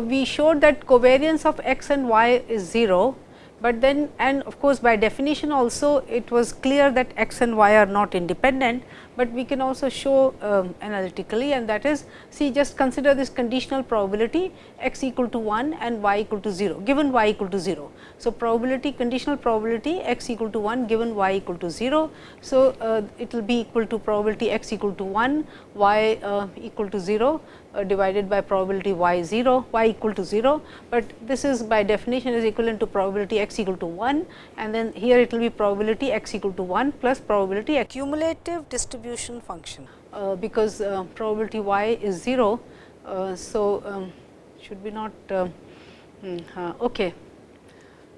We showed that covariance of x and y is 0 but then and of course, by definition also it was clear that x and y are not independent, but we can also show um, analytically and that is see just consider this conditional probability x equal to 1 and y equal to 0 given y equal to 0. So, probability conditional probability x equal to 1 given y equal to 0. So, uh, it will be equal to probability x equal to 1 y uh, equal to 0 uh, divided by probability y 0 y equal to 0, but this is by definition is equivalent to probability x equal to 1 and then here it will be probability x equal to 1 plus probability cumulative distribution function, uh, because uh, probability y is 0. Uh, so, um, should be not uh, hmm, okay.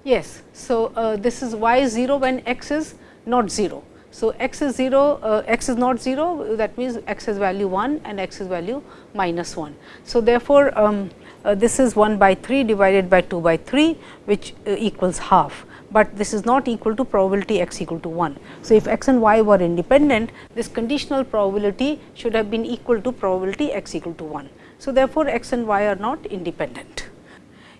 Yes. So, uh, this is y 0 when x is not 0. So, x is 0, uh, x is not 0 that means x is value 1 and x is value minus 1. So, therefore, um, uh, this is 1 by 3 divided by 2 by 3 which uh, equals half, but this is not equal to probability x equal to 1. So, if x and y were independent this conditional probability should have been equal to probability x equal to 1. So, therefore, x and y are not independent.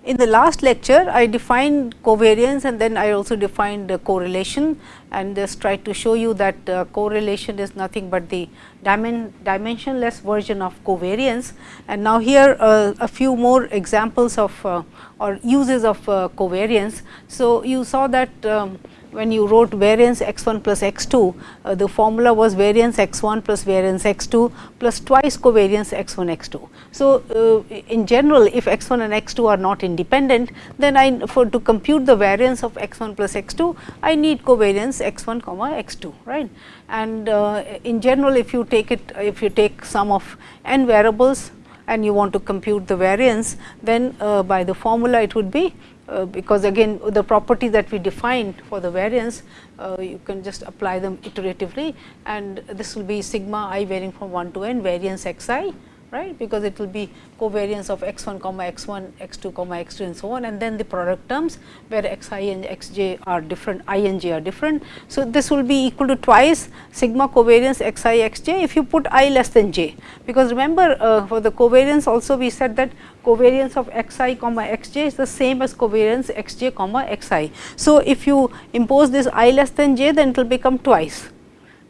In the last lecture, I defined covariance and then I also defined correlation and just tried to show you that uh, correlation is nothing but the dimen dimensionless version of covariance. And now, here uh, a few more examples of uh, or uses of uh, covariance. So, you saw that um, when you wrote variance x 1 plus x 2, uh, the formula was variance x 1 plus variance x 2 plus twice covariance x 1 x 2. So, uh, in general if x 1 and x 2 are not independent, then I for to compute the variance of x 1 plus x 2, I need covariance x 1 comma x 2 right. And uh, in general if you take it if you take sum of n variables and you want to compute the variance, then uh, by the formula it would be uh, because again the property that we defined for the variance, uh, you can just apply them iteratively and this will be sigma i varying from 1 to n variance x i right because it will be covariance of x 1 comma x 1 x 2 comma x 2 and so on and then the product terms where x i and x j are different i and j are different. So, this will be equal to twice sigma covariance x i x j if you put i less than j because remember uh, for the covariance also we said that covariance of x i comma x j is the same as covariance x j comma x i. So, if you impose this i less than j then it will become twice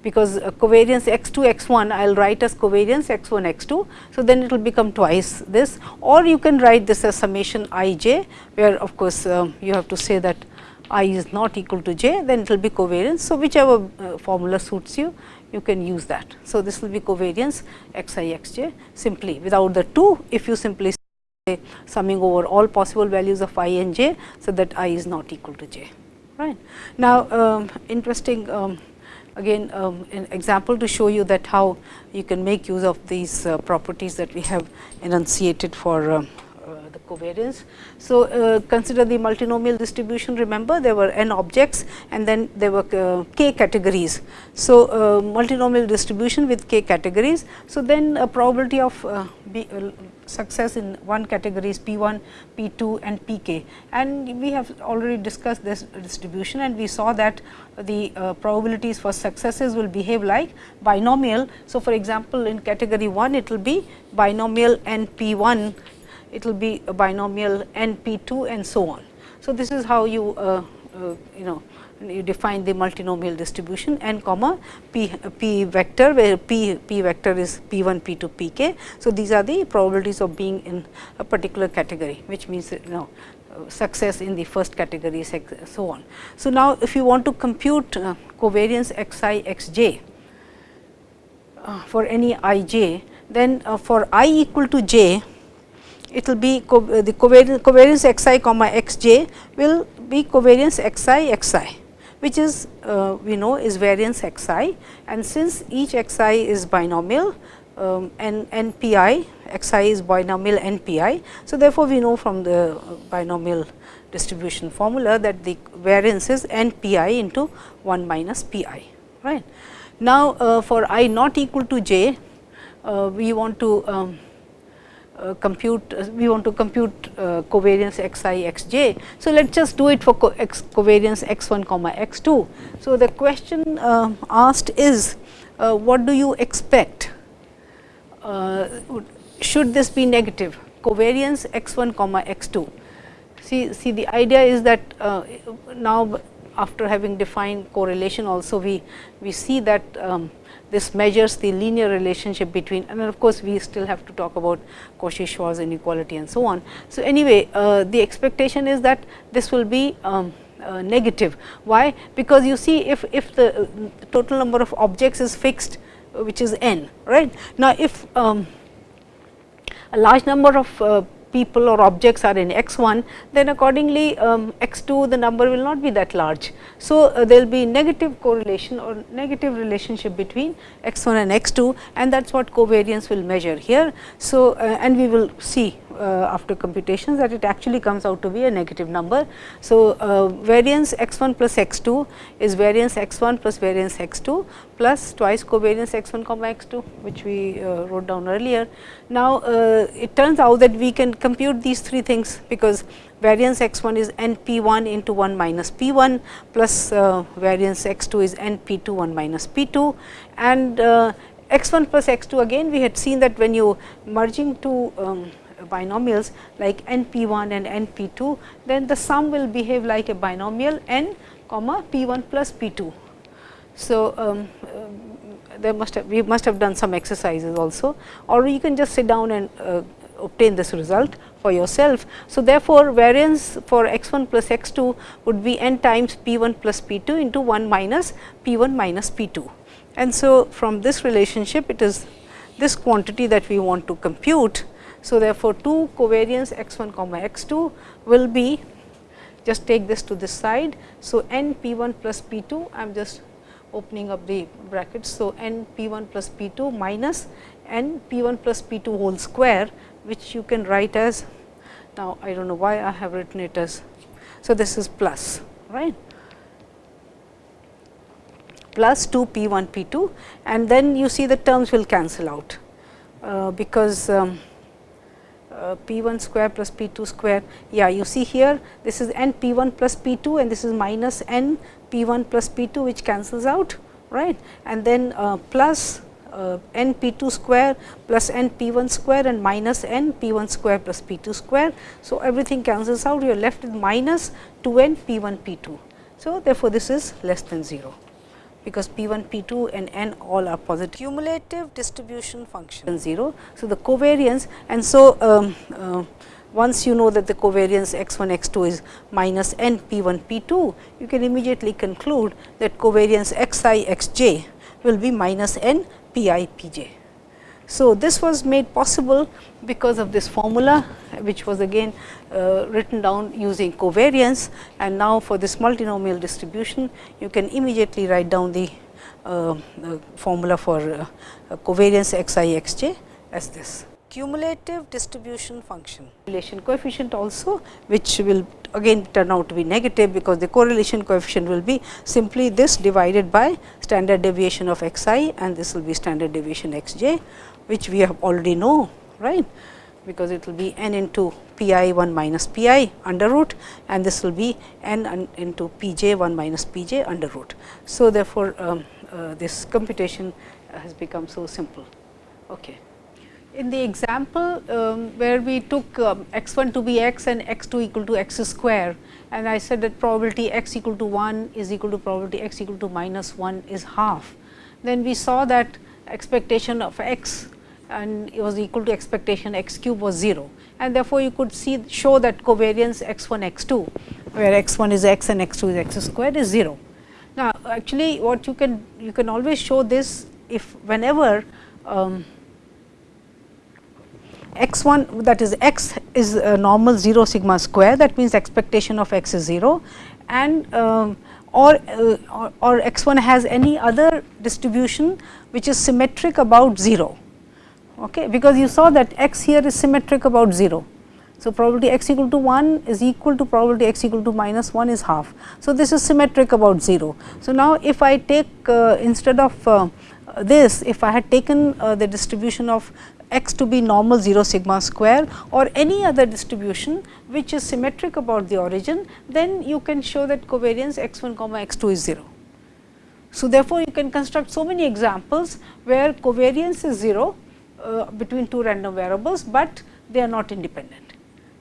because uh, covariance x 2 x 1 I will write as covariance x 1 x 2. So, then it will become twice this or you can write this as summation i j where of course, uh, you have to say that i is not equal to j then it will be covariance. So, whichever uh, formula suits you you can use that. So, this will be covariance x i x j simply without the 2 if you simply summing over all possible values of i and j. So, that i is not equal to j right. Now, um, interesting um, again um, an example to show you that how you can make use of these uh, properties that we have enunciated for uh, uh, the covariance. So, uh, consider the multinomial distribution remember there were n objects and then there were uh, k categories. So, uh, multinomial distribution with k categories. So, then a probability of B, success in one category is P 1, P 2 and P k. And we have already discussed this distribution and we saw that the uh, probabilities for successes will behave like binomial. So, for example, in category 1 it will be binomial n P 1, it will be binomial n P 2 and so on. So, this is how you uh, uh, you know you define the multinomial distribution n comma p, p vector where p, p vector is p 1 p 2 p k. So, these are the probabilities of being in a particular category which means you know success in the first category so on. So, now if you want to compute uh, covariance x i x j uh, for any i j then uh, for i equal to j it will be co the covariance, covariance x i comma x j will be covariance x i x i which is uh, we know is variance x i and since each x i is binomial um, n, n p i x i is binomial n p i. So, therefore, we know from the binomial distribution formula that the variance is n p i into 1 minus p i right. Now, uh, for i not equal to j uh, we want to um, uh, compute uh, we want to compute uh, covariance x i x j. So, let us just do it for co x covariance x 1 comma x 2. So, the question uh, asked is uh, what do you expect should this be negative covariance x 1 comma x 2. See, see the idea is that now after having defined correlation also we, we see that um, this measures the linear relationship between and of course, we still have to talk about Cauchy-Schwarz inequality and so on. So, anyway uh, the expectation is that this will be um, uh, negative. Why? Because you see if, if the uh, total number of objects is fixed uh, which is n right. Now, if um, a large number of uh, people or objects are in x 1, then accordingly um, x 2 the number will not be that large. So, uh, there will be negative correlation or negative relationship between x 1 and x 2 and that is what covariance will measure here. So, uh, and we will see uh, after computations that it actually comes out to be a negative number. So, uh, variance x 1 plus x 2 is variance x 1 plus variance x 2 plus twice covariance x 1 comma x 2 which we uh, wrote down earlier. Now, it turns out that we can compute these three things because variance x 1 is n p 1 into 1 minus p 1 plus uh, variance x 2 is n p 2 1 minus p 2 and uh, x 1 plus x 2 again we had seen that when you merging two um, binomials like n p 1 and n p 2, then the sum will behave like a binomial n comma p 1 plus p 2. So, um, uh, there must have we must have done some exercises also or you can just sit down and uh, obtain this result for yourself. So, therefore, variance for x 1 plus x 2 would be n times p 1 plus p 2 into 1 minus p 1 minus p 2. And so, from this relationship it is this quantity that we want to compute so, therefore, 2 covariance x 1 comma x 2 will be just take this to this side. So, n p 1 plus p 2 I am just opening up the brackets. So, n p 1 plus p 2 minus n p 1 plus p 2 whole square which you can write as now I do not know why I have written it as. So, this is plus right plus 2 p 1 p 2 and then you see the terms will cancel out uh, because um, p 1 square plus p 2 square. Yeah, you see here this is n p 1 plus p 2 and this is minus n p 1 plus p 2 which cancels out right and then uh, plus uh, n p 2 square plus n p 1 square and minus n p 1 square plus p 2 square. So, everything cancels out you are left with minus 2 n p 1 p 2. So, therefore, this is less than 0 because P 1, P 2 and n all are positive. Cumulative distribution function 0. So, the covariance and so um, uh, once you know that the covariance x 1 x 2 is minus n p 1 p 2, you can immediately conclude that covariance x i x j will be minus n p i p j. So, this was made possible because of this formula which was again uh, written down using covariance. And now for this multinomial distribution you can immediately write down the, uh, formula for uh, covariance x i x j as this. Cumulative distribution function. Correlation coefficient also which will again turn out to be negative because the correlation coefficient will be simply this divided by standard deviation of x i and this will be standard deviation x j which we have already know right because it will be n into p i 1 minus p i under root and this will be n into p j 1 minus p j under root. So, therefore, um, uh, this computation has become so simple. Okay. In the example um, where we took um, x 1 to be x and x 2 equal to x square and I said that probability x equal to 1 is equal to probability x equal to minus 1 is half. Then we saw that expectation of x and it was equal to expectation x cube was 0 and therefore, you could see show that covariance x 1 x 2 where x 1 is x and x 2 is x squared is 0. Now, actually what you can you can always show this if whenever um, x 1 that is x is normal 0 sigma square that means expectation of x is 0 and um, or, uh, or, or x 1 has any other distribution which is symmetric about 0 okay, because you saw that x here is symmetric about 0. So, probability x equal to 1 is equal to probability x equal to minus 1 is half. So, this is symmetric about 0. So, now if I take uh, instead of uh, this if I had taken uh, the distribution of x to be normal 0 sigma square or any other distribution which is symmetric about the origin, then you can show that covariance x 1 comma x 2 is 0. So, therefore, you can construct so many examples where covariance is 0 uh, between two random variables, but they are not independent,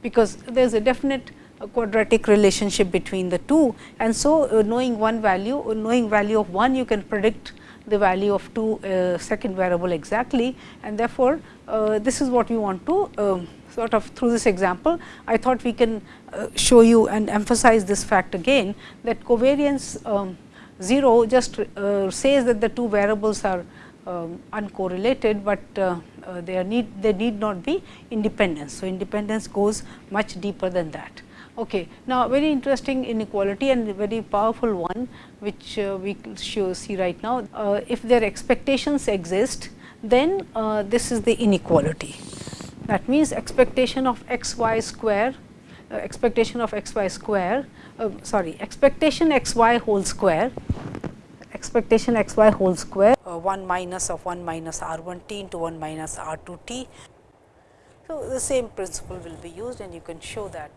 because there is a definite quadratic relationship between the two. And so, uh, knowing one value, uh, knowing value of 1, you can predict the value of 2 uh, second variable exactly and therefore, uh, this is what we want to sort of through this example. I thought we can uh, show you and emphasize this fact again that covariance um, 0 just uh, says that the two variables are um, uncorrelated, but uh, uh, they need they need not be independent. So, independence goes much deeper than that. Okay. Now, very interesting inequality and very powerful one which uh, we show, see right now. Uh, if their expectations exist, then uh, this is the inequality. That means, expectation of x y square, uh, expectation of x y square, sorry, expectation x y whole square, expectation x y whole square, uh, 1 minus of 1 minus r 1 t into 1 minus r 2 t. So, the same principle will be used and you can show that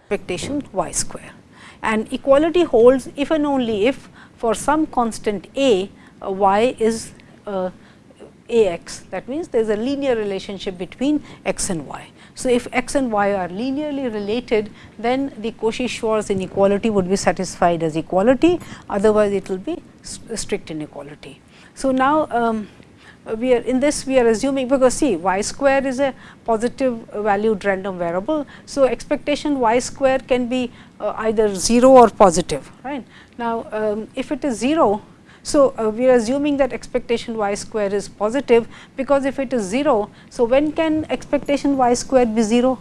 expectation y square. And equality holds if and only if for some constant a, uh, y is uh, a x that means there is a linear relationship between x and y. So, if x and y are linearly related then the Cauchy-Schwarz inequality would be satisfied as equality otherwise it will be strict inequality. So, now um, we are in this we are assuming because see y square is a positive valued random variable. So, expectation y square can be uh, either 0 or positive right. Now, um, if it is 0 so, uh, we are assuming that expectation y square is positive because if it is 0. So, when can expectation y square be 0?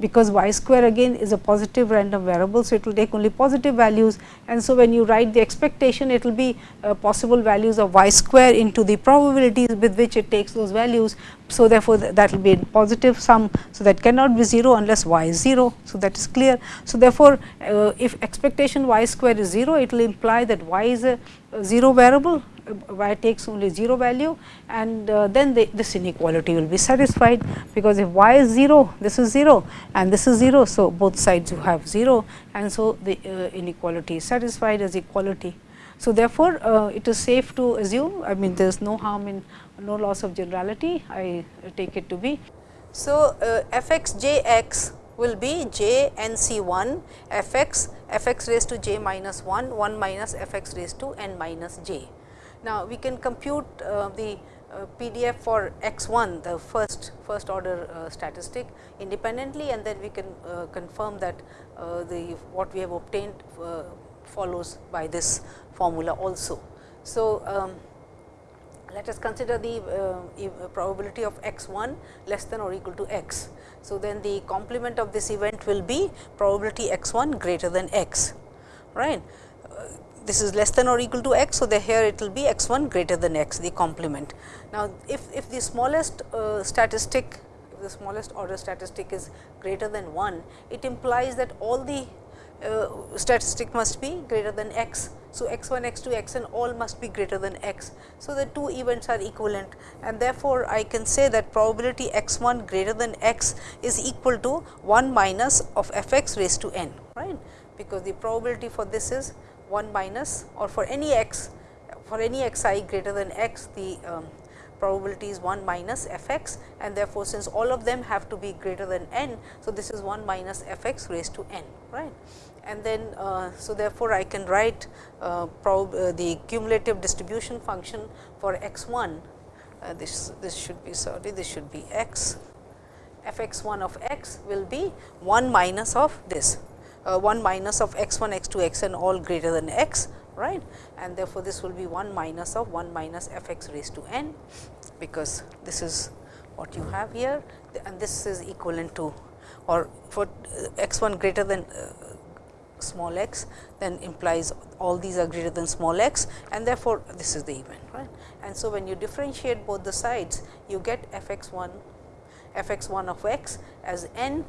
because y square again is a positive random variable. So, it will take only positive values and so when you write the expectation it will be uh, possible values of y square into the probabilities with which it takes those values. So, therefore, th that will be a positive sum. So, that cannot be 0 unless y is 0. So, that is clear. So, therefore, uh, if expectation y square is 0 it will imply that y is a, 0 variable y takes only 0 value and uh, then the, this inequality will be satisfied, because if y is 0, this is 0 and this is 0. So, both sides you have 0 and so the uh, inequality is satisfied as equality. So, therefore, uh, it is safe to assume I mean there is no harm in no loss of generality I take it to be. So, uh, f x j x will be j n c 1 f x f x raised to j minus 1 1 minus f x raised to n minus j. Now, we can compute uh, the uh, PDF for x 1 the first first order uh, statistic independently and then we can uh, confirm that uh, the what we have obtained uh, follows by this formula also. So, um, let us consider the probability of x 1 less than or equal to x. So, then the complement of this event will be probability x 1 greater than x right this is less than or equal to x. So, here it will be x 1 greater than x the complement. Now, if, if the smallest uh, statistic if the smallest order statistic is greater than 1, it implies that all the uh, statistic must be greater than x. So, x 1, x 2, x n all must be greater than x. So, the two events are equivalent and therefore, I can say that probability x 1 greater than x is equal to 1 minus of f x raised to n right because the probability for this is 1 minus or for any x for any x i greater than x the um, probability is 1 minus f x and therefore, since all of them have to be greater than n. So, this is 1 minus f x raised to n right and then uh, so therefore, I can write uh, uh, the cumulative distribution function for x 1 uh, this this should be sorry this should be x. F x 1 of x will be 1 minus of this. Uh, 1 minus of x 1, x 2, x n all greater than x right? And therefore, this will be 1 minus of 1 minus f x raised to n because this is what you have here. And this is equivalent to or for uh, x 1 greater than small x then implies all these are greater than small x and therefore, this is the event right. And so, when you differentiate both the sides you get f x 1 f x 1 of x as n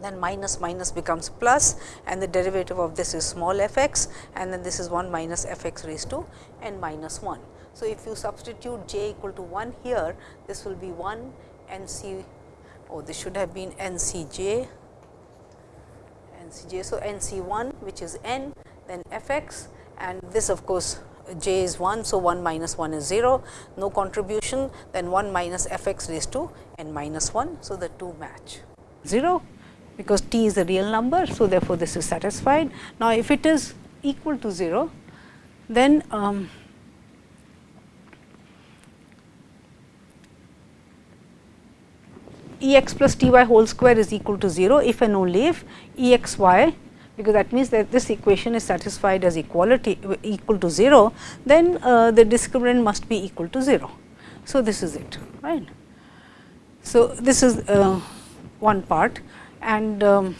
then minus minus becomes plus and the derivative of this is small f x and then this is 1 minus f x raised to n minus 1. So, if you substitute j equal to 1 here, this will be 1 n c, oh this should have been n c j, So, n c 1 which is n then f x and this of course, j is 1. So, 1 minus 1 is 0, no contribution then 1 minus f x raised to n minus 1. So, the two match 0 because t is a real number. So, therefore, this is satisfied. Now, if it is equal to 0, then um, E x plus t y whole square is equal to 0 if and only if E x y because that means that this equation is satisfied as equality equal to 0, then uh, the discriminant must be equal to 0. So, this is it right. So, this is uh, one part and um,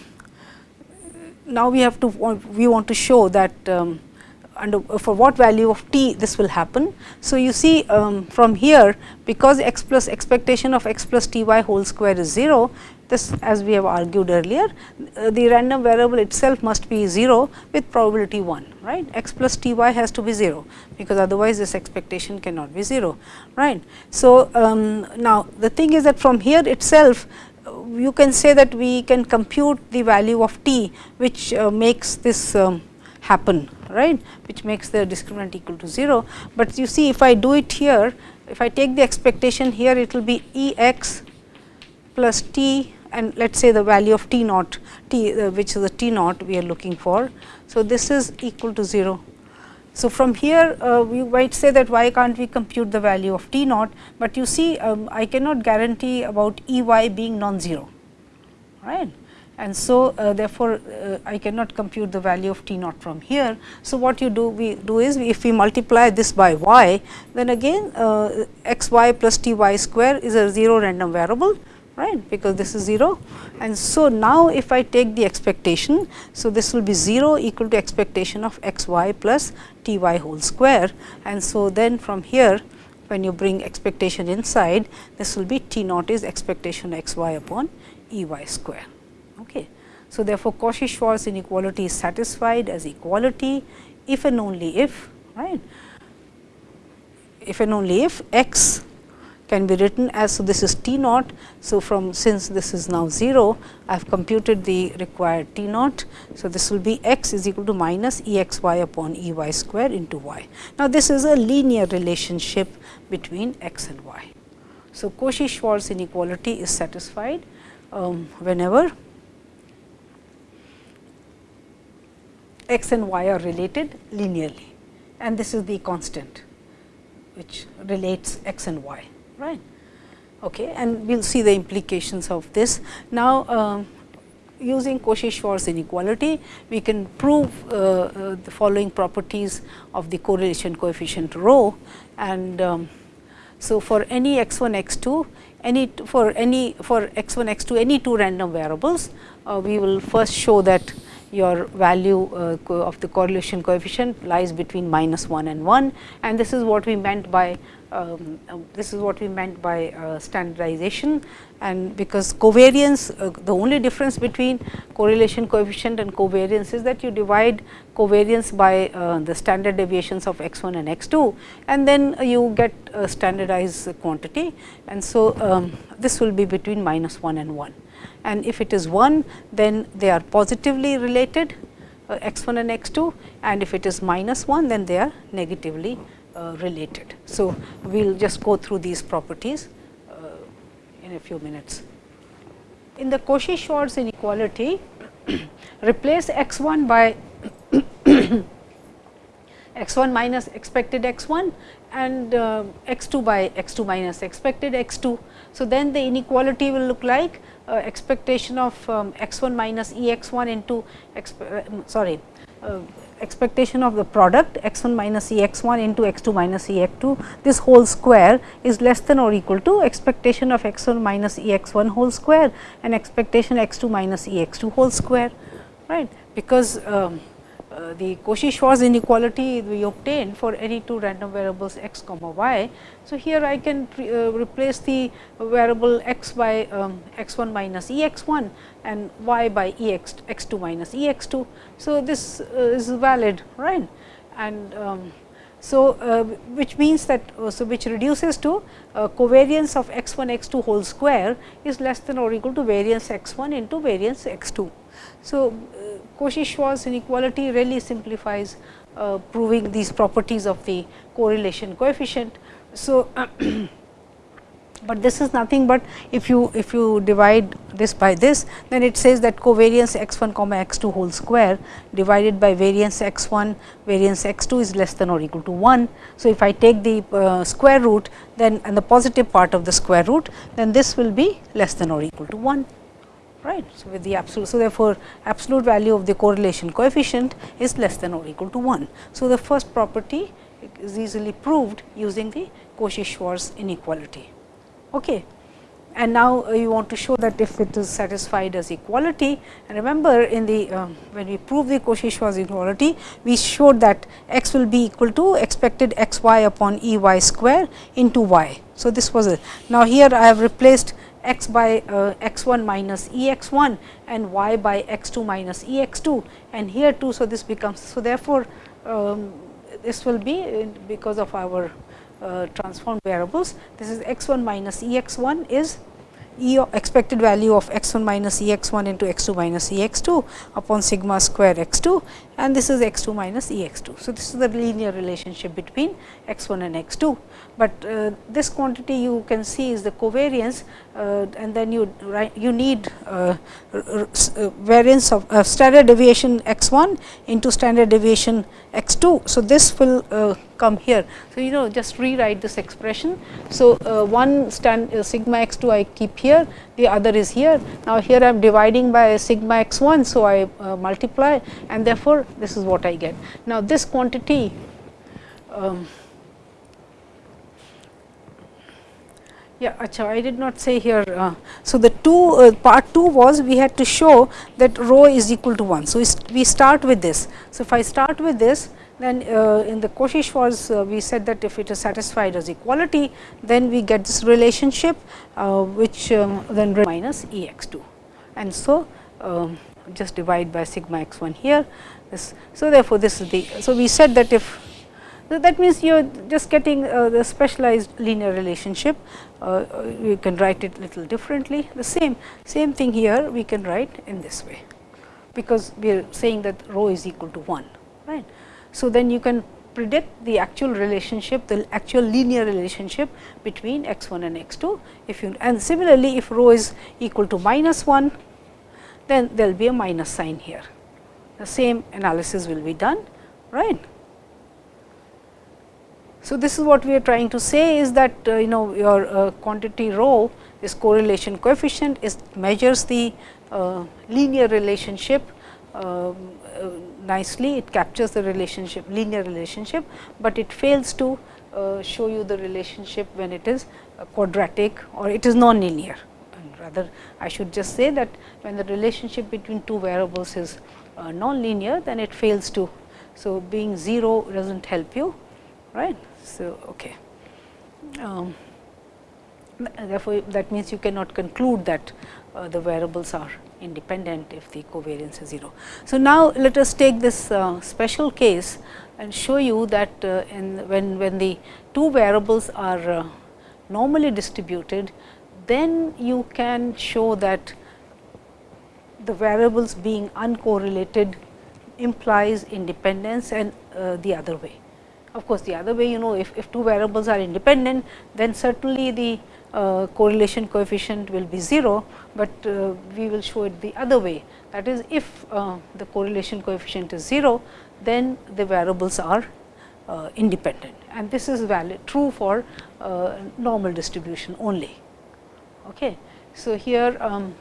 now we have to we want to show that um, under for what value of t this will happen. So, you see um, from here because x plus expectation of x plus t y whole square is 0, this as we have argued earlier, uh, the random variable itself must be 0 with probability 1, right. x plus t y has to be 0, because otherwise this expectation cannot be 0, right. So, um, now the thing is that from here itself uh, you can say that we can compute the value of t, which uh, makes this um, happen right which makes the discriminant equal to 0. But you see if I do it here if I take the expectation here it will be E x plus t and let us say the value of t naught t uh, which is the t naught we are looking for. So, this is equal to 0. So, from here uh, we might say that why can't we compute the value of t naught, but you see um, I cannot guarantee about E y being non-zero right and so uh, therefore, uh, I cannot compute the value of t naught from here. So, what you do we do is if we multiply this by y then again uh, x y plus t y square is a 0 random variable right because this is 0 and so now if I take the expectation so this will be 0 equal to expectation of x y plus t y whole square and so then from here when you bring expectation inside this will be t naught is expectation x y upon E y square. Okay. So, therefore, Cauchy-Schwarz inequality is satisfied as equality if and only if right if and only if x can be written as so this is t naught. So, from since this is now 0 I have computed the required t naught. So, this will be x is equal to minus E x y upon E y square into y. Now, this is a linear relationship between x and y. So, Cauchy-Schwarz inequality is satisfied um, whenever x and y are related linearly and this is the constant which relates x and y right? Okay and we will see the implications of this. Now uh, using Cauchy-Schwarz inequality we can prove uh, uh, the following properties of the correlation coefficient rho and um, so for any x 1 x 2 any for any for x 1 x 2 any two random variables uh, we will first show that your value uh, of the correlation coefficient lies between minus 1 and 1 and this is what we meant by um, uh, this is what we meant by uh, standardization. And because covariance uh, the only difference between correlation coefficient and covariance is that you divide covariance by uh, the standard deviations of x 1 and x 2 and then you get a standardized quantity. And so um, this will be between minus 1 and 1 and if it is 1 then they are positively related uh, x 1 and x 2 and if it is minus 1 then they are negatively uh, related. So, we will just go through these properties uh, in a few minutes. In the Cauchy-Schwarz inequality replace x 1 by x 1 minus expected x 1 and uh, x 2 by x 2 minus expected x 2. So, then the inequality will look like uh, expectation of um, x 1 minus E x 1 into uh, sorry uh, expectation of the product x 1 minus E x 1 into x 2 minus E x 2 this whole square is less than or equal to expectation of x 1 minus E x 1 whole square and expectation x 2 minus E x 2 whole square right because um, uh, the Cauchy-Schwarz inequality we obtain for any two random variables x comma y. So, here I can uh, replace the variable x by um, x 1 minus E x 1 and y by E x x 2 minus E x 2. So, this uh, is valid right and um, so, uh, which means that uh, so which reduces to covariance of x 1 x 2 whole square is less than or equal to variance x 1 into variance x 2. So, Cauchy-Schwarz inequality really simplifies uh, proving these properties of the correlation coefficient. So, but this is nothing but if you if you divide this by this then it says that covariance x 1 comma x 2 whole square divided by variance x 1 variance x 2 is less than or equal to 1. So, if I take the uh, square root then and the positive part of the square root then this will be less than or equal to 1 right. So, with the absolute. So, therefore, absolute value of the correlation coefficient is less than or equal to 1. So, the first property is easily proved using the Cauchy-Schwarz inequality. Okay. And now, uh, you want to show that if it is satisfied as equality and remember in the uh, when we prove the Cauchy-Schwarz inequality, we showed that x will be equal to expected x y upon E y square into y. So, this was it. Now, here I have replaced x by uh, x 1 minus E x 1 and y by x 2 minus E x 2 and here too. So, this becomes. So, therefore, um, this will be because of our uh, transformed variables. This is x 1 minus E x 1 is E expected value of x 1 minus E x 1 into x 2 minus E x 2 upon sigma square x 2 and this is x 2 minus E x 2. So, this is the linear relationship between x 1 and x 2, but uh, this quantity you can see is the covariance uh, and then you you need uh, uh variance of uh, standard deviation x 1 into standard deviation x 2. So, this will uh, come here. So, you know just rewrite this expression. So, one stand sigma x 2 I keep here, the other is here. Now, here I am dividing by sigma x 1. So, I multiply and therefore, this is what I get. Now, this quantity um, Yeah, I did not say here. Uh, so, the two uh, part 2 was we had to show that rho is equal to 1. So, we start with this. So, if I start with this then uh, in the Cauchy-Schwarz uh, we said that if it is satisfied as equality then we get this relationship uh, which um, then minus E x 2 and so um, just divide by sigma x 1 here this. So, therefore, this is the. So, we said that if that means you are just getting uh, the specialized linear relationship, uh, you can write it little differently. The same, same thing here we can write in this way, because we are saying that rho is equal to 1, right. So, then you can predict the actual relationship, the actual linear relationship between x 1 and x 2. If you and similarly, if rho is equal to minus 1, then there will be a minus sign here. The same analysis will be done, right. So, this is what we are trying to say is that uh, you know your uh, quantity rho this correlation coefficient is measures the uh, linear relationship um, uh, nicely it captures the relationship linear relationship, but it fails to uh, show you the relationship when it is quadratic or it is non-linear rather I should just say that when the relationship between two variables is uh, non-linear then it fails to. So, being 0 does not help you right. So, okay. Um, therefore, that means you cannot conclude that uh, the variables are independent if the covariance is 0. So, now let us take this uh, special case and show you that uh, in when, when the two variables are uh, normally distributed, then you can show that the variables being uncorrelated implies independence and uh, the other way. Of course, the other way you know if, if two variables are independent then certainly the uh, correlation coefficient will be 0, but uh, we will show it the other way that is if uh, the correlation coefficient is 0 then the variables are uh, independent and this is valid true for uh, normal distribution only. Okay. So, here um,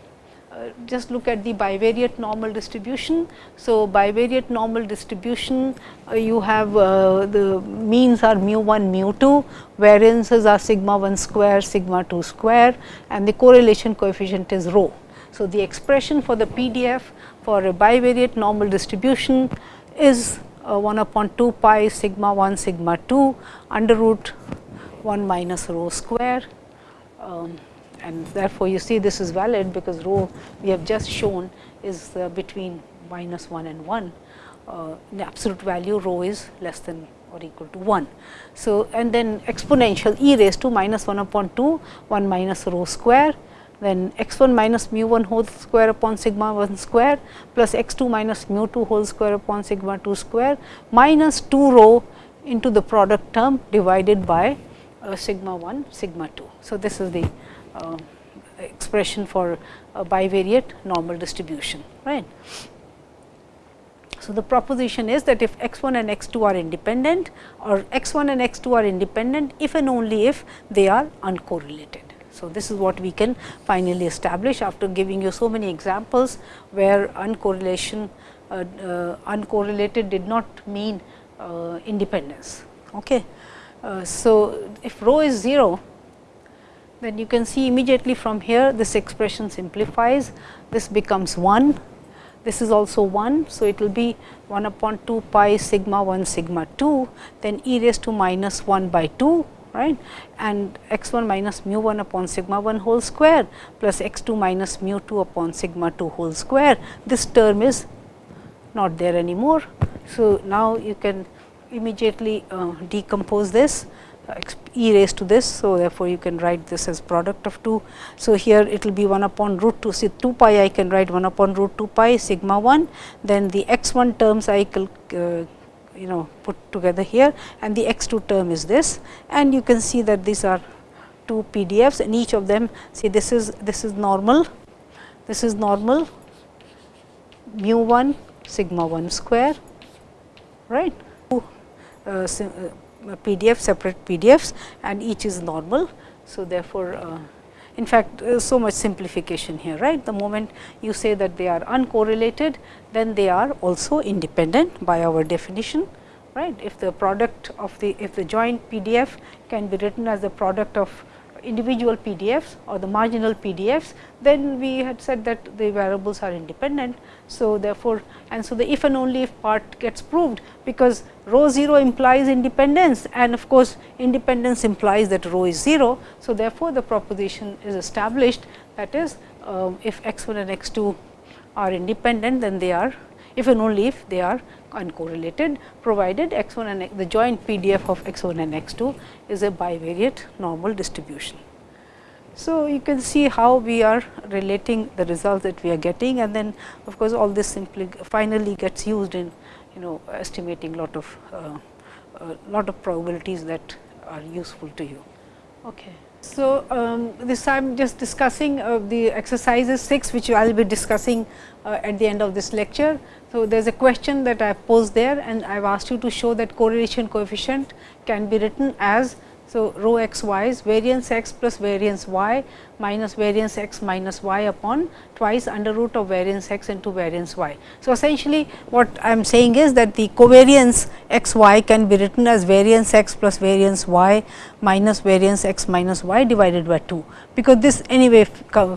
uh, just look at the bivariate normal distribution. So, bivariate normal distribution uh, you have uh, the means are mu 1 mu 2, variances are sigma 1 square sigma 2 square and the correlation coefficient is rho. So, the expression for the PDF for a bivariate normal distribution is uh, 1 upon 2 pi sigma 1 sigma 2 under root 1 minus rho square. Um, and therefore, you see this is valid because rho we have just shown is uh, between minus 1 and 1. Uh, in absolute value rho is less than or equal to 1. So, and then exponential e raised to minus 1 upon 2 1 minus rho square then x 1 minus mu 1 whole square upon sigma 1 square plus x 2 minus mu 2 whole square upon sigma 2 square minus 2 rho into the product term divided by uh, sigma 1 sigma 2. So, this is the expression for bivariate normal distribution right. So, the proposition is that if x 1 and x 2 are independent or x 1 and x 2 are independent if and only if they are uncorrelated. So, this is what we can finally establish after giving you so many examples where uncorrelation uh, uh, uncorrelated did not mean uh, independence. Okay. Uh, so, if rho is 0 then you can see immediately from here this expression simplifies this becomes 1 this is also 1. So, it will be 1 upon 2 pi sigma 1 sigma 2 then e raised to minus 1 by 2 right and x 1 minus mu 1 upon sigma 1 whole square plus x 2 minus mu 2 upon sigma 2 whole square. This term is not there anymore. So, now you can immediately uh, decompose this e raised to this. So, therefore, you can write this as product of 2. So, here it will be 1 upon root 2 see 2 pi I can write 1 upon root 2 pi sigma 1 then the x 1 terms I will uh, you know put together here and the x 2 term is this and you can see that these are two PDFs and each of them see this is this is normal this is normal mu 1 sigma 1 square right uh, uh PDF separate PDFs and each is normal. So, therefore, uh, in fact, uh, so much simplification here right. The moment you say that they are uncorrelated then they are also independent by our definition right. If the product of the if the joint PDF can be written as the product of individual PDFs or the marginal PDFs, then we had said that the variables are independent. So, therefore, and so the if and only if part gets proved, because rho 0 implies independence and of course, independence implies that rho is 0. So, therefore, the proposition is established that is um, if x 1 and x 2 are independent, then they are if and only if they are uncorrelated provided x 1 and the joint PDF of x 1 and x 2 is a bivariate normal distribution. So, you can see how we are relating the results that we are getting and then of course, all this simply finally gets used in you know estimating lot of uh, uh, lot of probabilities that are useful to you. Okay. So, um, this I am just discussing uh, the exercises 6 which I will be discussing uh, at the end of this lecture. So, there is a question that I have posed there and I have asked you to show that correlation coefficient can be written as so, rho x y is variance x plus variance y minus variance x minus y upon twice under root of variance x into variance y. So, essentially what I am saying is that the covariance x y can be written as variance x plus variance y minus variance x minus y divided by 2, because this anyway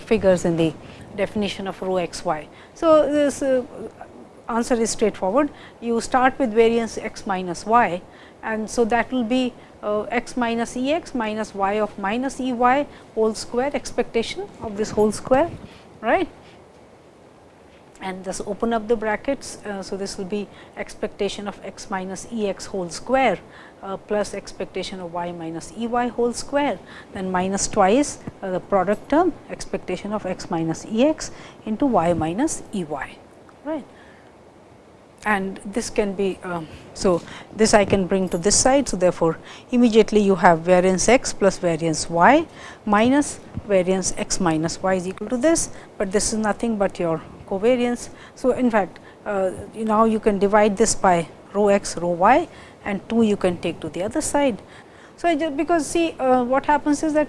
figures in the definition of rho x y. So, this uh, answer is straightforward. You start with variance x minus y and so that will be uh, x minus E x minus y of minus E y whole square expectation of this whole square right and just open up the brackets. Uh, so, this will be expectation of x minus E x whole square uh, plus expectation of y minus E y whole square then minus twice uh, the product term expectation of x minus E x into y minus E y right and this can be um, so this I can bring to this side. So, therefore, immediately you have variance x plus variance y minus variance x minus y is equal to this, but this is nothing but your covariance. So, in fact, uh, now you can divide this by rho x rho y and 2 you can take to the other side. So, just because see uh, what happens is that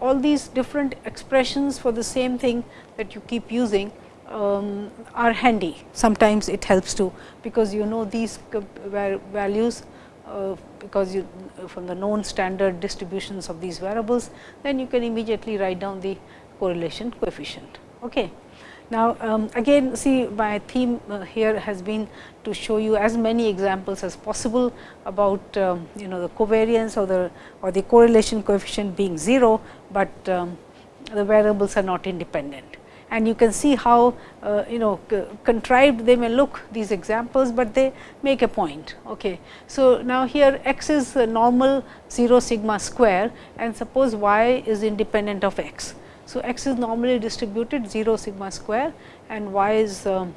all these different expressions for the same thing that you keep using um, are handy. Sometimes it helps to because you know these values uh, because you from the known standard distributions of these variables, then you can immediately write down the correlation coefficient. Okay. Now, um, again see my theme uh, here has been to show you as many examples as possible about um, you know the covariance or the or the correlation coefficient being 0, but um, the variables are not independent and you can see how uh, you know contrived they may look these examples, but they make a point. Okay. So, now here x is normal 0 sigma square and suppose y is independent of x. So, x is normally distributed 0 sigma square and y is um,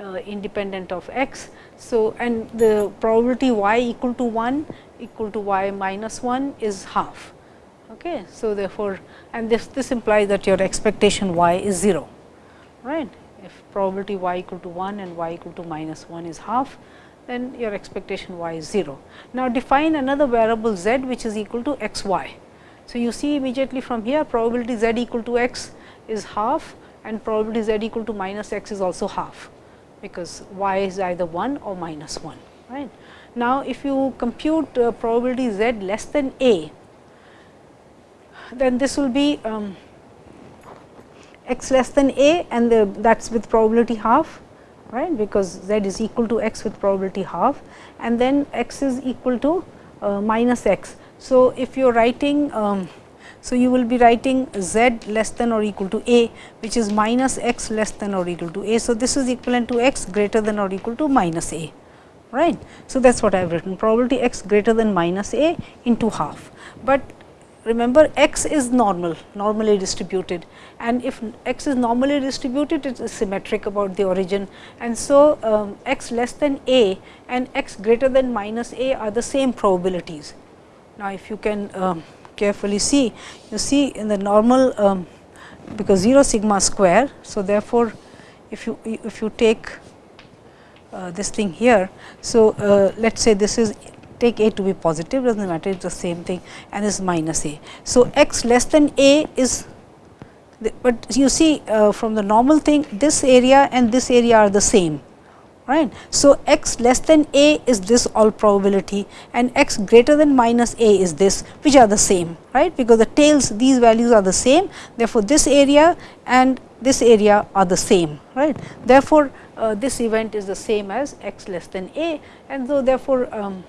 uh, independent of x. So, and the probability y equal to 1 equal to y minus 1 is half. Okay. So, therefore, and this this implies that your expectation y is 0 right. If probability y equal to 1 and y equal to minus 1 is half, then your expectation y is 0. Now, define another variable z which is equal to x y. So, you see immediately from here probability z equal to x is half and probability z equal to minus x is also half, because y is either 1 or minus 1. right? Now, if you compute uh, probability z less than a, then this will be um, x less than a and that is with probability half right because z is equal to x with probability half and then x is equal to uh, minus x. So, if you are writing um, so, you will be writing z less than or equal to a which is minus x less than or equal to a. So, this is equivalent to x greater than or equal to minus a right. So, that is what I have written probability x greater than minus a into half, but remember x is normal normally distributed and if x is normally distributed it is symmetric about the origin and so um, x less than a and x greater than minus a are the same probabilities. Now, if you can um, carefully see you see in the normal um, because 0 sigma square. So, therefore, if you if you take uh, this thing here. So, uh, let us say this is take a to be positive does not matter it is the same thing and is minus a. So, x less than a is the, but you see uh, from the normal thing this area and this area are the same right. So, x less than a is this all probability and x greater than minus a is this which are the same right because the tails these values are the same therefore, this area and this area are the same right. Therefore, uh, this event is the same as x less than a and so therefore, um,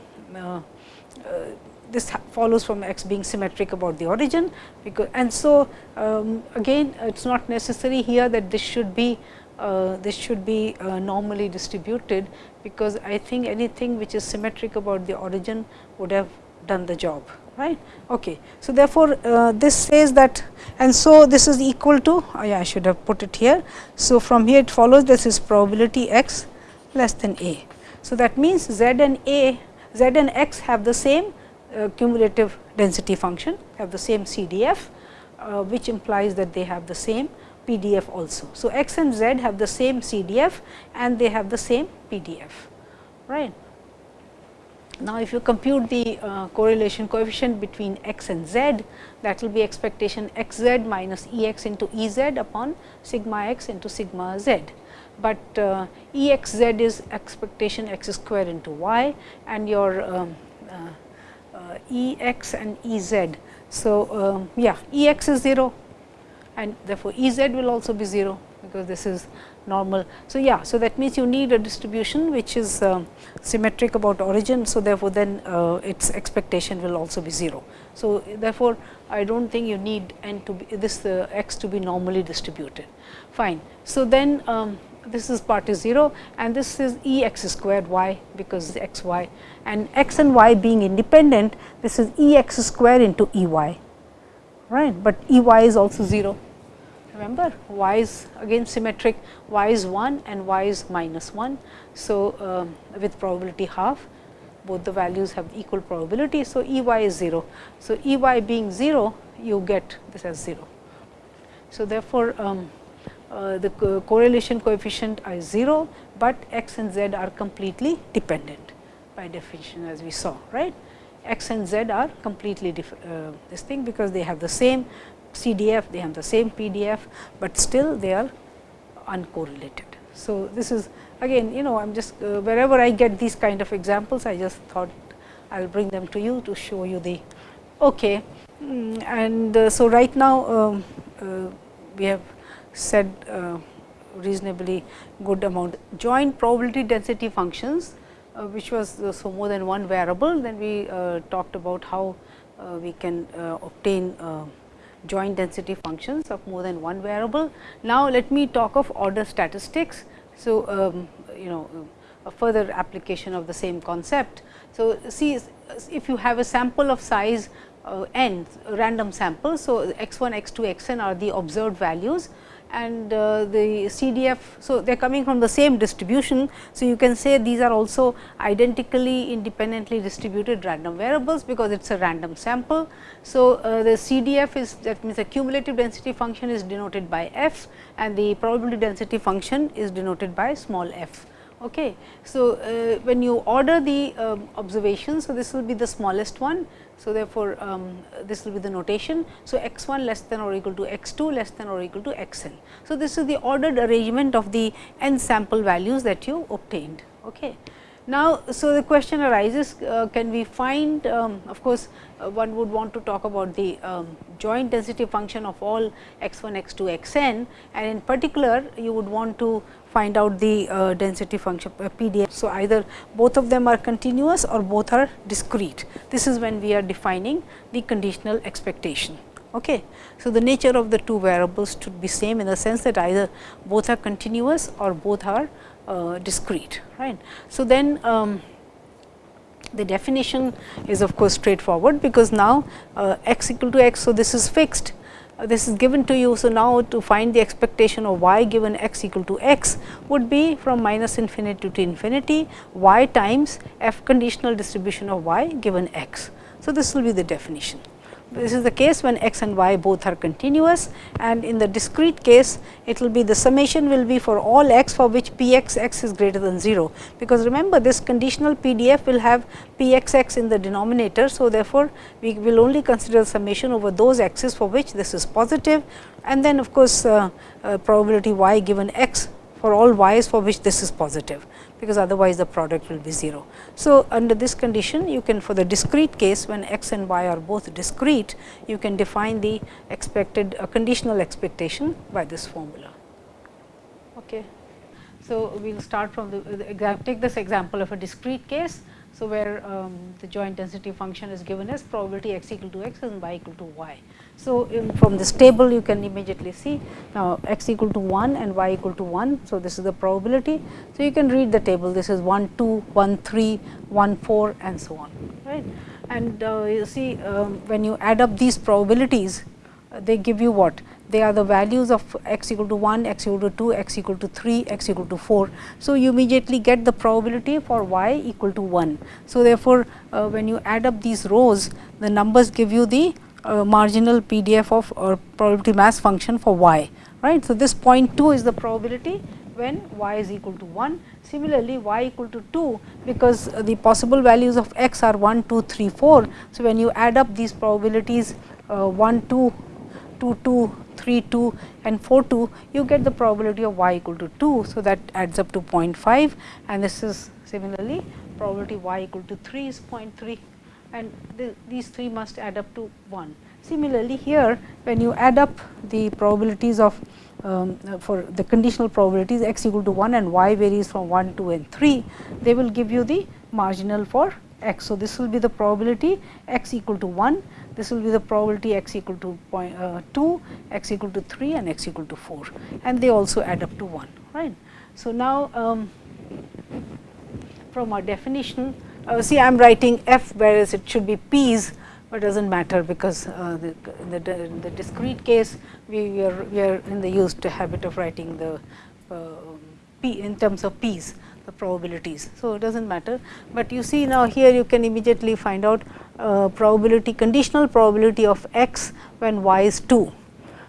this follows from x being symmetric about the origin because and so um, again it is not necessary here that this should be uh, this should be uh, normally distributed because I think anything which is symmetric about the origin would have done the job right. Okay. So, therefore, uh, this says that and so this is equal to oh yeah, I should have put it here. So, from here it follows this is probability x less than a. So, that means z and a z and x have the same uh, cumulative density function, have the same CDF, uh, which implies that they have the same PDF also. So, x and z have the same CDF and they have the same PDF, right. Now, if you compute the uh, correlation coefficient between x and z, that will be expectation x z minus E x into E z upon sigma x into sigma z but uh, E x z is expectation x square into y and your um, uh, uh, E x and E z. So, um, yeah E x is 0 and therefore, E z will also be 0 because this is normal. So, yeah, so that means you need a distribution which is uh, symmetric about origin. So, therefore, then uh, its expectation will also be 0. So, therefore, I do not think you need n to be this uh, x to be normally distributed fine. So, then um, this is part is 0 and this is E x squared y because x y and x and y being independent this is E x squared into E y right, but E y is also 0 remember y is again symmetric y is 1 and y is minus 1. So, um, with probability half both the values have equal probability. So, E y is 0. So, E y being 0 you get this as 0. So, therefore, um, uh, the co correlation coefficient is 0, but x and z are completely dependent by definition as we saw right. x and z are completely uh, this thing because they have the same CDF, they have the same PDF, but still they are uncorrelated. So, this is again you know I am just uh, wherever I get these kind of examples I just thought I will bring them to you to show you the okay. Mm, and uh, so right now um, uh, we have said uh, reasonably good amount. Joint probability density functions uh, which was uh, so more than one variable then we talked about how we can obtain joint density functions of more than one variable. Now, let me talk of order statistics. So, um, you know a further application of the same concept. So, see if you have a sample of size uh, n random sample. So, x 1, x 2, x n are the observed values and uh, the CDF. So, they are coming from the same distribution. So, you can say these are also identically independently distributed random variables, because it is a random sample. So, uh, the CDF is that means the cumulative density function is denoted by f and the probability density function is denoted by small f. Okay. So, uh, when you order the um, observations, so this will be the smallest one. So, therefore, um, this will be the notation. So, x 1 less than or equal to x 2 less than or equal to x n. So, this is the ordered arrangement of the n sample values that you obtained. Okay. Now, so the question arises uh, can we find um, of course, uh, one would want to talk about the um, joint density function of all x 1, x 2, x n and in particular you would want to find out the uh, density function uh, PDF. So, either both of them are continuous or both are discrete. This is when we are defining the conditional expectation. Okay. So, the nature of the two variables should be same in the sense that either both are continuous or both are uh, discrete right. So, then um, the definition is of course straightforward, because now uh, x equal to x. So, this is fixed uh, this is given to you. So, now to find the expectation of y given x equal to x would be from minus infinity to infinity y times f conditional distribution of y given x. So, this will be the definition. This is the case when x and y both are continuous and in the discrete case it will be the summation will be for all x for which p x x is greater than 0, because remember this conditional PDF will have p x x in the denominator. So, therefore, we will only consider summation over those x's for which this is positive and then of course, uh, uh, probability y given x for all y's for which this is positive because otherwise the product will be 0. So, under this condition you can for the discrete case when x and y are both discrete, you can define the expected uh, conditional expectation by this formula. Okay. So, we will start from the, the take this example of a discrete case. So, where um, the joint density function is given as probability x equal to x and y equal to y. So, from this table you can immediately see now x equal to 1 and y equal to 1. So, this is the probability. So, you can read the table this is 1 2 1 3 1 4 and so on right. And uh, you see um, when you add up these probabilities uh, they give you what they are the values of x equal to 1, x equal to 2, x equal to 3, x equal to 4. So, you immediately get the probability for y equal to 1. So, therefore, uh, when you add up these rows the numbers give you the uh, marginal PDF of or probability mass function for y right. So, this 0.2 is the probability when y is equal to 1. Similarly, y equal to 2 because the possible values of x are 1, 2, 3, 4. So, when you add up these probabilities uh, 1, 2, 2, 2, 3, 2 and 4, 2, you get the probability of y equal to 2. So, that adds up to 0.5 and this is similarly probability y equal to 3 is 0.3 and the, these three must add up to 1. Similarly, here when you add up the probabilities of um, for the conditional probabilities x equal to 1 and y varies from 1, 2 and 3, they will give you the marginal for x. So, this will be the probability x equal to 1, this will be the probability x equal to point, uh, 2, x equal to 3 and x equal to 4 and they also add up to 1. right. So, now um, from our definition uh, see I am writing f whereas it should be p's, but does not matter because uh, the, in, the, the discrete case we are, we are in the used habit of writing the uh, p in terms of p's probabilities. So, it does not matter, but you see now here you can immediately find out uh, probability conditional probability of x when y is 2.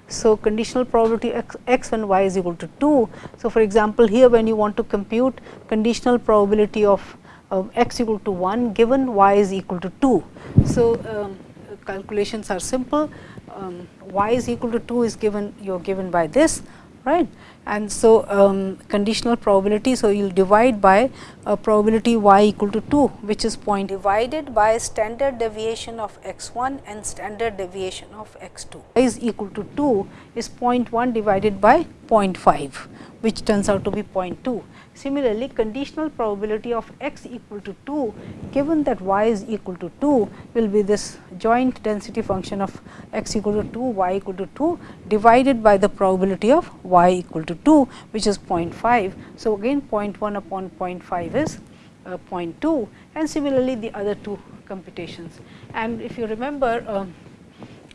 So, conditional probability x, x when y is equal to 2. So, for example, here when you want to compute conditional probability of uh, x equal to 1 given y is equal to 2. So, um, calculations are simple um, y is equal to 2 is given you are given by this right and so um, conditional probability. So, you will divide by a probability y equal to 2 which is point divided by standard deviation of x 1 and standard deviation of x 2 y is equal to 2 is 0.1 divided by 0.5 which turns out to be 0.2 Similarly, conditional probability of x equal to 2 given that y is equal to 2 will be this joint density function of x equal to 2 y equal to 2 divided by the probability of y equal to 2 which is 0.5. So, again 0.1 upon 0.5 is uh, 0.2 and similarly the other two computations. And if you remember, um,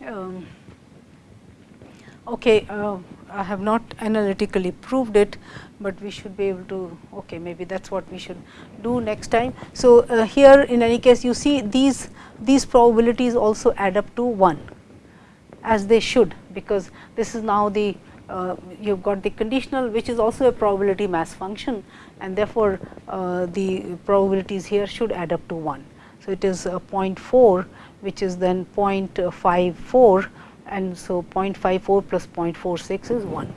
um, okay, uh, I have not analytically proved it, but we should be able to okay maybe that is what we should do next time. So, uh, here in any case you see these these probabilities also add up to 1 as they should, because this is now the uh, you have got the conditional which is also a probability mass function and therefore, uh, the probabilities here should add up to 1. So, it is uh, 0.4 which is then 0.54 and so 0.54 plus 0.46 is 1.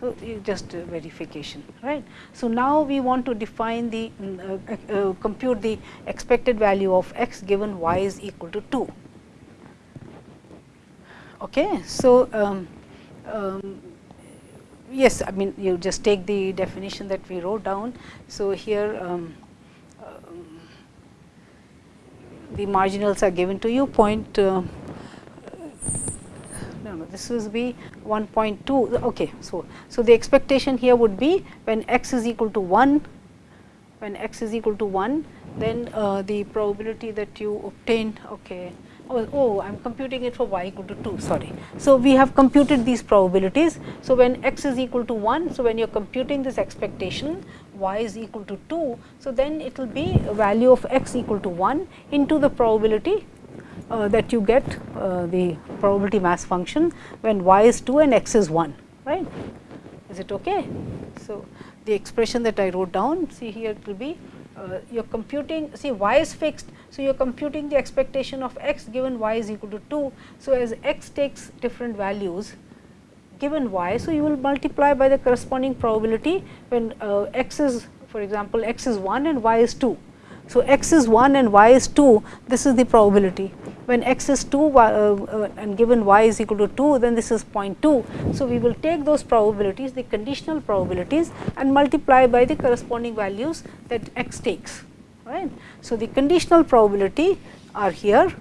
So, just verification right. So, now we want to define the mm, uh, uh, compute the expected value of x given y is equal to 2. Okay. So, um, um, yes I mean you just take the definition that we wrote down. So, here um, um, the marginals are given to you point uh, this will be 1.2 okay. So, so the expectation here would be when x is equal to 1 when x is equal to 1 then uh, the probability that you obtain okay oh, oh I am computing it for y equal to 2 sorry. So, we have computed these probabilities. So, when x is equal to 1, so when you are computing this expectation y is equal to 2. So, then it will be a value of x equal to 1 into the probability uh, that you get uh, the probability mass function when y is 2 and x is 1 right. Is it okay? So, the expression that I wrote down see here it will be uh, you are computing see y is fixed. So, you are computing the expectation of x given y is equal to 2. So, as x takes different values given y. So, you will multiply by the corresponding probability when uh, x is for example, x is 1 and y is 2. So, x is 1 and y is 2 this is the probability when x is 2 uh, uh, and given y is equal to 2 then this is 0.2. So, we will take those probabilities the conditional probabilities and multiply by the corresponding values that x takes right. So, the conditional probability are here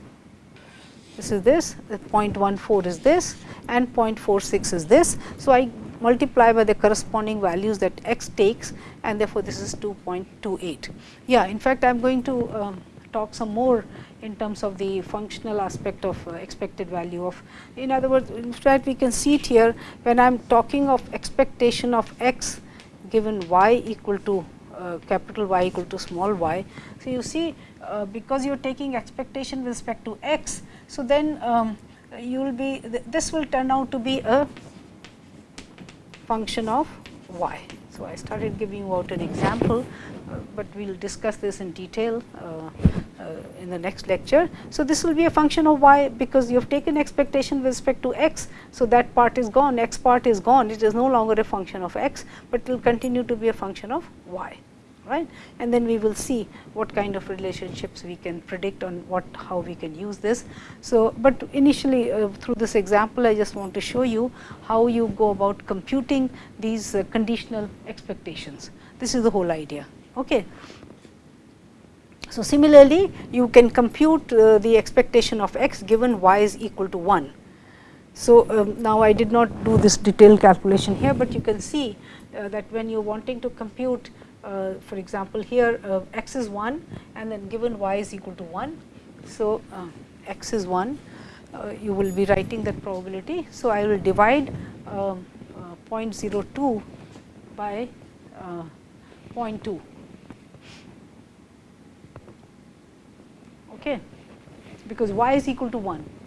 this is this 0.14 is this and 0.46 is this. So, I multiply by the corresponding values that x takes and therefore, this is 2.28. Yeah, in fact, I am going to um, talk some more in terms of the functional aspect of uh, expected value of. In other words, in fact, we can see it here when I am talking of expectation of x given y equal to uh, capital Y equal to small y. So, you see uh, because you are taking expectation with respect to x. So, then um, you will be th this will turn out to be a function of y. So, I started giving you out an example, uh, but we will discuss this in detail uh, uh, in the next lecture. So, this will be a function of y because you have taken expectation with respect to x. So, that part is gone, x part is gone, it is no longer a function of x, but it will continue to be a function of y right and then we will see what kind of relationships we can predict on what how we can use this. So, but initially uh, through this example I just want to show you how you go about computing these uh, conditional expectations. This is the whole idea. Okay. So, similarly you can compute uh, the expectation of x given y is equal to 1. So, um, now I did not do this detailed calculation here, but you can see uh, that when you are wanting to compute uh, for example, here uh, x is 1 and then given y is equal to 1. So, uh, x is 1 uh, you will be writing that probability. So, I will divide um, uh, 0.02 by uh, 0.2 okay, because y is equal to 1.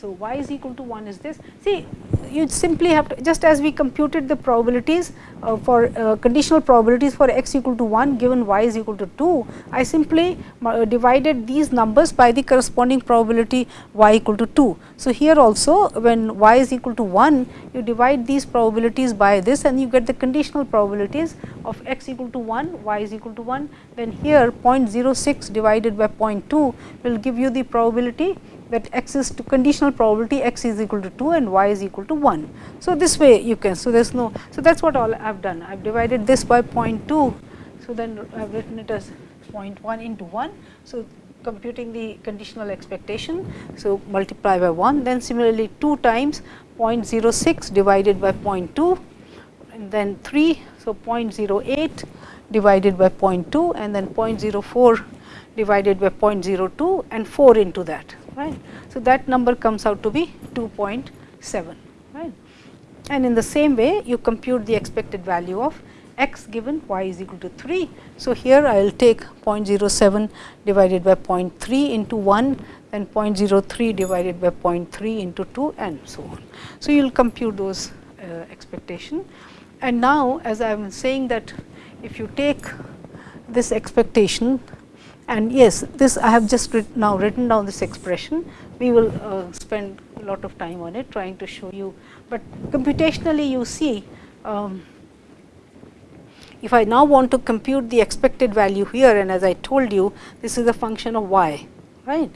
So, y is equal to 1 is this. See you simply have to just as we computed the probabilities uh, for uh, conditional probabilities for x equal to 1 given y is equal to 2, I simply uh, divided these numbers by the corresponding probability y equal to 2. So, here also when y is equal to 1 you divide these probabilities by this and you get the conditional probabilities of x equal to 1 y is equal to 1 then here 0.06 divided by 0.2 will give you the probability that x is to conditional probability x is equal to 2 and y is equal to 1. So, this way you can. So, there is no. So, that is what all I have done. I have divided this by 0.2. So, then I have written it as 0.1 into 1. So, computing the conditional expectation. So, multiply by 1 then similarly 2 times 0.06 divided by 0.2 and then 3. So, 0.08 divided by 0.2 and then 0.04 divided by 0.02 and 4 into that right. So, that number comes out to be 2.7 right and in the same way you compute the expected value of x given y is equal to 3. So, here I will take 0.07 divided by 0.3 into 1 then 0.03 divided by 0.3 into 2 and so on. So, you will compute those uh, expectation and now as I am saying that if you take this expectation and yes this I have just writ now written down this expression we will uh, spend a lot of time on it trying to show you, but computationally you see um, if I now want to compute the expected value here and as I told you this is a function of y right.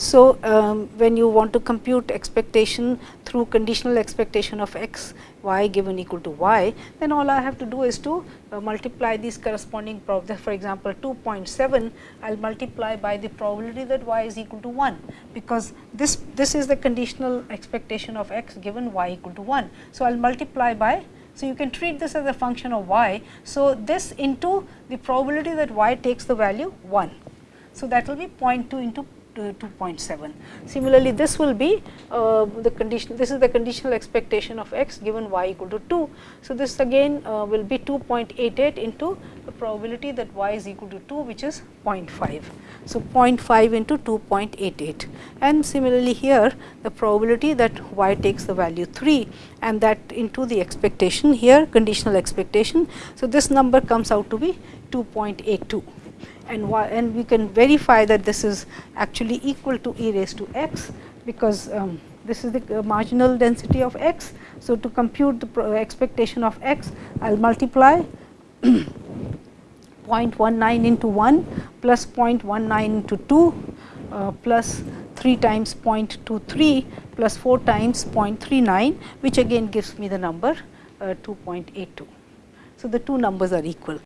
So, um, when you want to compute expectation through conditional expectation of x y given equal to y, then all I have to do is to uh, multiply these corresponding probabilities. For example, 2.7 I will multiply by the probability that y is equal to 1, because this, this is the conditional expectation of x given y equal to 1. So, I will multiply by so, you can treat this as a function of y. So, this into the probability that y takes the value 1. So, that will be 0.2 into 2.7. Similarly, this will be uh, the condition this is the conditional expectation of x given y equal to 2. So, this again uh, will be 2.88 into the probability that y is equal to 2 which is 0.5. So, 0.5 into 2.88 and similarly here the probability that y takes the value 3 and that into the expectation here conditional expectation. So, this number comes out to be 2.82 and y, and we can verify that this is actually equal to e raised to x, because um, this is the uh, marginal density of x. So, to compute the expectation of x, I will multiply 0.19 into 1 plus 0.19 into 2 uh, plus 3 times 0.23 plus 4 times 0.39, which again gives me the number uh, 2.82. So, the two numbers are equal.